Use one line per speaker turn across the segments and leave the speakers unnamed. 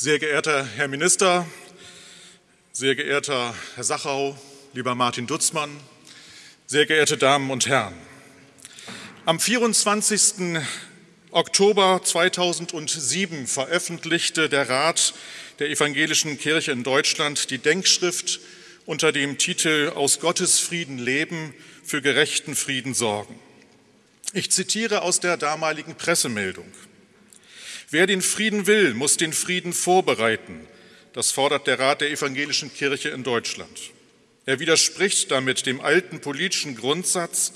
Sehr geehrter Herr Minister, sehr geehrter Herr Sachau, lieber Martin Dutzmann, sehr geehrte Damen und Herren. Am 24. Oktober 2007 veröffentlichte der Rat der Evangelischen Kirche in Deutschland die Denkschrift unter dem Titel Aus Gottes Frieden leben, für gerechten Frieden sorgen. Ich zitiere aus der damaligen Pressemeldung. Wer den Frieden will, muss den Frieden vorbereiten. Das fordert der Rat der Evangelischen Kirche in Deutschland. Er widerspricht damit dem alten politischen Grundsatz,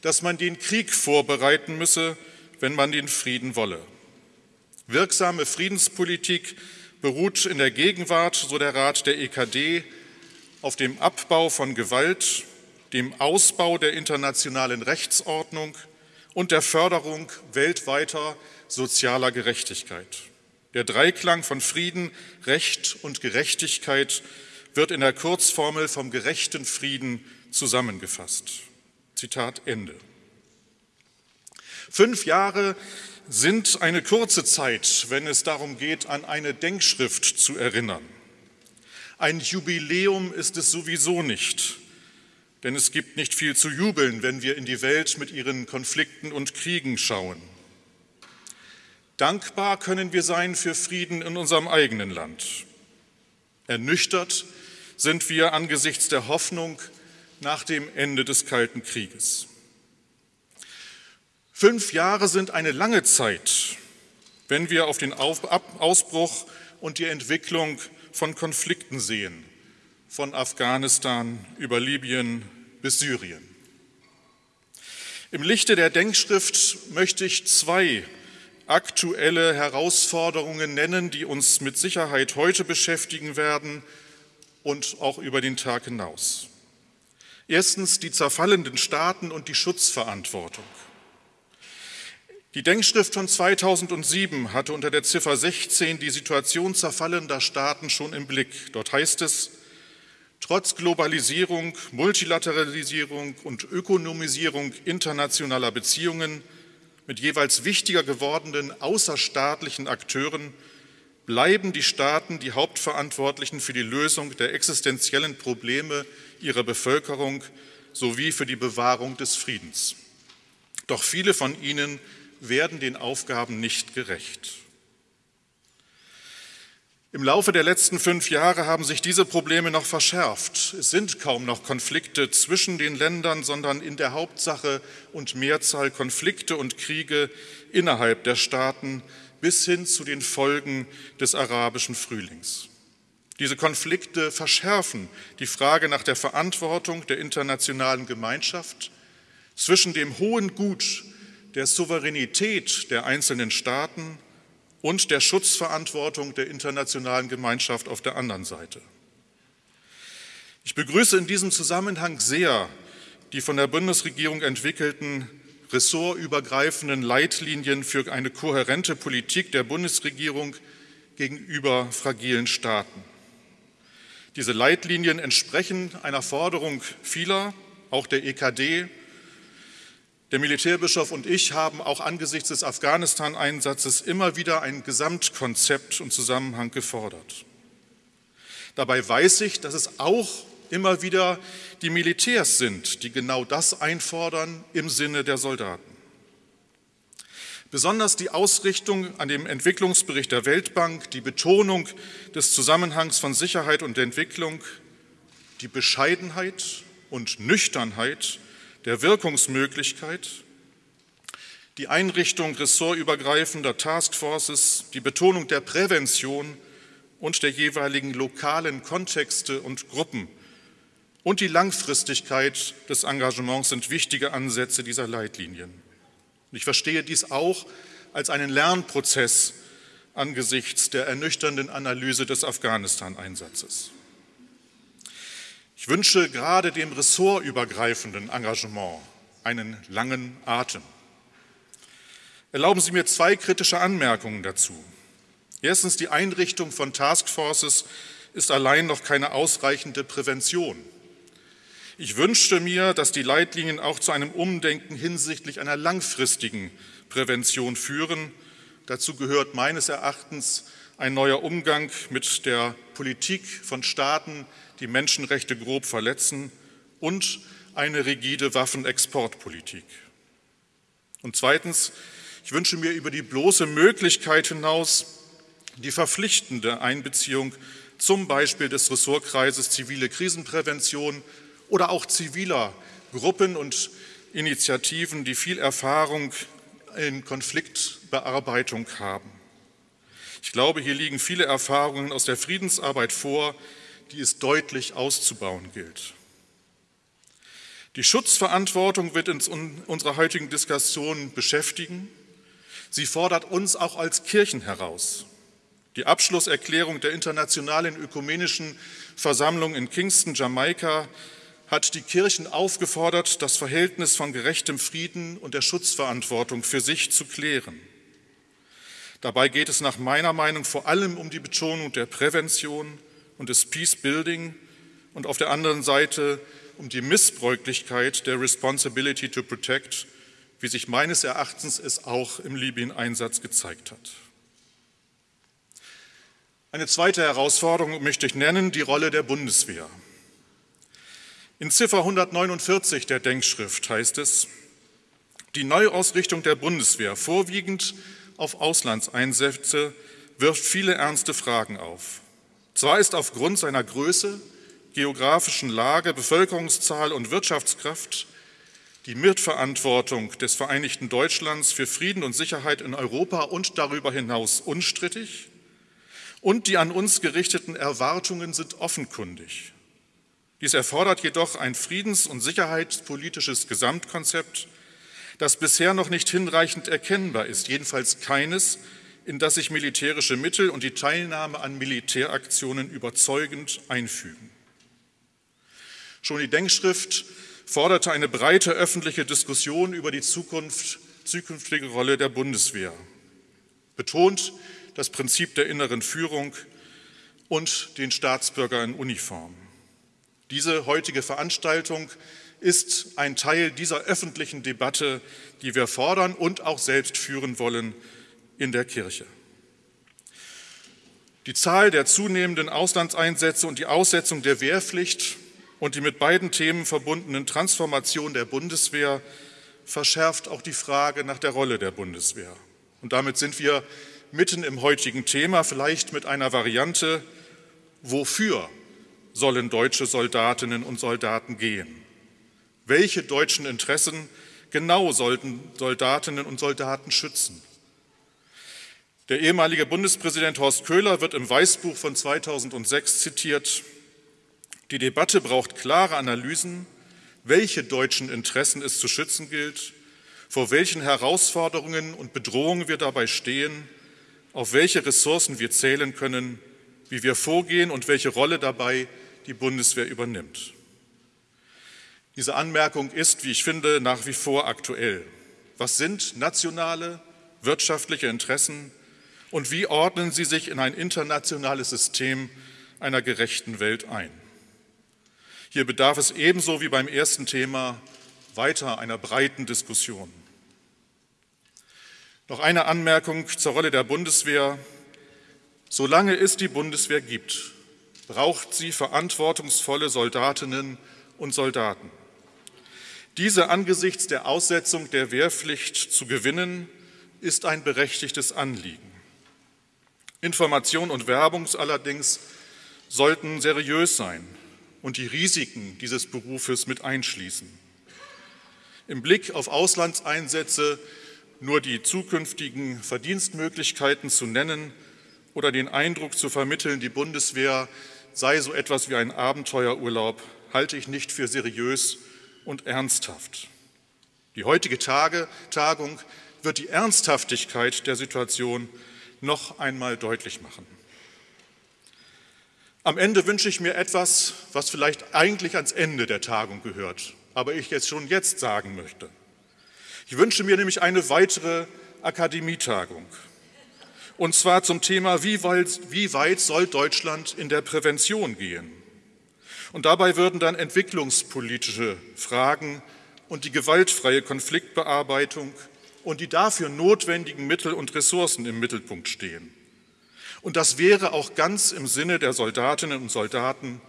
dass man den Krieg vorbereiten müsse, wenn man den Frieden wolle. Wirksame Friedenspolitik beruht in der Gegenwart, so der Rat der EKD, auf dem Abbau von Gewalt, dem Ausbau der internationalen Rechtsordnung und der Förderung weltweiter sozialer Gerechtigkeit. Der Dreiklang von Frieden, Recht und Gerechtigkeit wird in der Kurzformel vom gerechten Frieden zusammengefasst. Zitat Ende. Fünf Jahre sind eine kurze Zeit, wenn es darum geht, an eine Denkschrift zu erinnern. Ein Jubiläum ist es sowieso nicht, denn es gibt nicht viel zu jubeln, wenn wir in die Welt mit ihren Konflikten und Kriegen schauen. Dankbar können wir sein für Frieden in unserem eigenen Land. Ernüchtert sind wir angesichts der Hoffnung nach dem Ende des Kalten Krieges. Fünf Jahre sind eine lange Zeit, wenn wir auf den Ausbruch und die Entwicklung von Konflikten sehen, von Afghanistan über Libyen bis Syrien. Im Lichte der Denkschrift möchte ich zwei aktuelle Herausforderungen nennen, die uns mit Sicherheit heute beschäftigen werden und auch über den Tag hinaus. Erstens die zerfallenden Staaten und die Schutzverantwortung. Die Denkschrift von 2007 hatte unter der Ziffer 16 die Situation zerfallender Staaten schon im Blick. Dort heißt es, trotz Globalisierung, Multilateralisierung und Ökonomisierung internationaler Beziehungen mit jeweils wichtiger gewordenen außerstaatlichen Akteuren bleiben die Staaten die Hauptverantwortlichen für die Lösung der existenziellen Probleme ihrer Bevölkerung sowie für die Bewahrung des Friedens. Doch viele von ihnen werden den Aufgaben nicht gerecht. Im Laufe der letzten fünf Jahre haben sich diese Probleme noch verschärft. Es sind kaum noch Konflikte zwischen den Ländern, sondern in der Hauptsache und Mehrzahl Konflikte und Kriege innerhalb der Staaten bis hin zu den Folgen des arabischen Frühlings. Diese Konflikte verschärfen die Frage nach der Verantwortung der internationalen Gemeinschaft zwischen dem hohen Gut der Souveränität der einzelnen Staaten und der Schutzverantwortung der internationalen Gemeinschaft auf der anderen Seite. Ich begrüße in diesem Zusammenhang sehr die von der Bundesregierung entwickelten ressortübergreifenden Leitlinien für eine kohärente Politik der Bundesregierung gegenüber fragilen Staaten. Diese Leitlinien entsprechen einer Forderung vieler, auch der EKD, der Militärbischof und ich haben auch angesichts des Afghanistan-Einsatzes immer wieder ein Gesamtkonzept und Zusammenhang gefordert. Dabei weiß ich, dass es auch immer wieder die Militärs sind, die genau das einfordern im Sinne der Soldaten. Besonders die Ausrichtung an dem Entwicklungsbericht der Weltbank, die Betonung des Zusammenhangs von Sicherheit und Entwicklung, die Bescheidenheit und Nüchternheit der Wirkungsmöglichkeit, die Einrichtung ressortübergreifender Taskforces, die Betonung der Prävention und der jeweiligen lokalen Kontexte und Gruppen und die Langfristigkeit des Engagements sind wichtige Ansätze dieser Leitlinien. Ich verstehe dies auch als einen Lernprozess angesichts der ernüchternden Analyse des Afghanistan-Einsatzes. Ich wünsche gerade dem ressortübergreifenden Engagement einen langen Atem. Erlauben Sie mir zwei kritische Anmerkungen dazu. Erstens, die Einrichtung von Taskforces ist allein noch keine ausreichende Prävention. Ich wünschte mir, dass die Leitlinien auch zu einem Umdenken hinsichtlich einer langfristigen Prävention führen. Dazu gehört meines Erachtens ein neuer Umgang mit der Politik von Staaten, die Menschenrechte grob verletzen und eine rigide Waffenexportpolitik. Und zweitens, ich wünsche mir über die bloße Möglichkeit hinaus die verpflichtende Einbeziehung zum Beispiel des Ressortkreises zivile Krisenprävention oder auch ziviler Gruppen und Initiativen, die viel Erfahrung in Konfliktbearbeitung haben. Ich glaube, hier liegen viele Erfahrungen aus der Friedensarbeit vor, die es deutlich auszubauen gilt. Die Schutzverantwortung wird uns in unserer heutigen Diskussion beschäftigen. Sie fordert uns auch als Kirchen heraus. Die Abschlusserklärung der Internationalen Ökumenischen Versammlung in Kingston, Jamaika, hat die Kirchen aufgefordert, das Verhältnis von gerechtem Frieden und der Schutzverantwortung für sich zu klären. Dabei geht es nach meiner Meinung vor allem um die Betonung der Prävention und des Peace Building und auf der anderen Seite um die Missbräuchlichkeit der Responsibility to Protect, wie sich meines Erachtens es auch im Libyen-Einsatz gezeigt hat. Eine zweite Herausforderung möchte ich nennen, die Rolle der Bundeswehr. In Ziffer 149 der Denkschrift heißt es, die Neuausrichtung der Bundeswehr, vorwiegend auf Auslandseinsätze wirft viele ernste Fragen auf. Zwar ist aufgrund seiner Größe, geografischen Lage, Bevölkerungszahl und Wirtschaftskraft die Mitverantwortung des Vereinigten Deutschlands für Frieden und Sicherheit in Europa und darüber hinaus unstrittig und die an uns gerichteten Erwartungen sind offenkundig. Dies erfordert jedoch ein friedens- und sicherheitspolitisches Gesamtkonzept, das bisher noch nicht hinreichend erkennbar ist, jedenfalls keines, in das sich militärische Mittel und die Teilnahme an Militäraktionen überzeugend einfügen. Schon die Denkschrift forderte eine breite öffentliche Diskussion über die Zukunft, zukünftige Rolle der Bundeswehr, betont das Prinzip der inneren Führung und den Staatsbürger in Uniform. Diese heutige Veranstaltung ist ein Teil dieser öffentlichen Debatte, die wir fordern und auch selbst führen wollen in der Kirche. Die Zahl der zunehmenden Auslandseinsätze und die Aussetzung der Wehrpflicht und die mit beiden Themen verbundenen Transformation der Bundeswehr verschärft auch die Frage nach der Rolle der Bundeswehr. Und damit sind wir mitten im heutigen Thema, vielleicht mit einer Variante, wofür sollen deutsche Soldatinnen und Soldaten gehen? Welche deutschen Interessen genau sollten Soldatinnen und Soldaten schützen? Der ehemalige Bundespräsident Horst Köhler wird im Weißbuch von 2006 zitiert. Die Debatte braucht klare Analysen, welche deutschen Interessen es zu schützen gilt, vor welchen Herausforderungen und Bedrohungen wir dabei stehen, auf welche Ressourcen wir zählen können, wie wir vorgehen und welche Rolle dabei die Bundeswehr übernimmt. Diese Anmerkung ist, wie ich finde, nach wie vor aktuell. Was sind nationale wirtschaftliche Interessen und wie ordnen sie sich in ein internationales System einer gerechten Welt ein? Hier bedarf es ebenso wie beim ersten Thema weiter einer breiten Diskussion. Noch eine Anmerkung zur Rolle der Bundeswehr. Solange es die Bundeswehr gibt, braucht sie verantwortungsvolle Soldatinnen und Soldaten. Diese angesichts der Aussetzung der Wehrpflicht zu gewinnen, ist ein berechtigtes Anliegen. Information und Werbung allerdings sollten seriös sein und die Risiken dieses Berufes mit einschließen. Im Blick auf Auslandseinsätze nur die zukünftigen Verdienstmöglichkeiten zu nennen oder den Eindruck zu vermitteln, die Bundeswehr sei so etwas wie ein Abenteuerurlaub, halte ich nicht für seriös und ernsthaft. Die heutige Tage, Tagung wird die Ernsthaftigkeit der Situation noch einmal deutlich machen. Am Ende wünsche ich mir etwas, was vielleicht eigentlich ans Ende der Tagung gehört, aber ich jetzt schon jetzt sagen möchte. Ich wünsche mir nämlich eine weitere Akademietagung. Und zwar zum Thema, wie weit, wie weit soll Deutschland in der Prävention gehen? Und dabei würden dann entwicklungspolitische Fragen und die gewaltfreie Konfliktbearbeitung und die dafür notwendigen Mittel und Ressourcen im Mittelpunkt stehen. Und das wäre auch ganz im Sinne der Soldatinnen und Soldaten,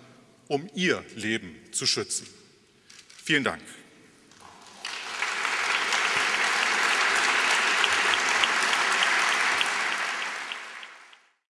um ihr Leben zu schützen. Vielen Dank.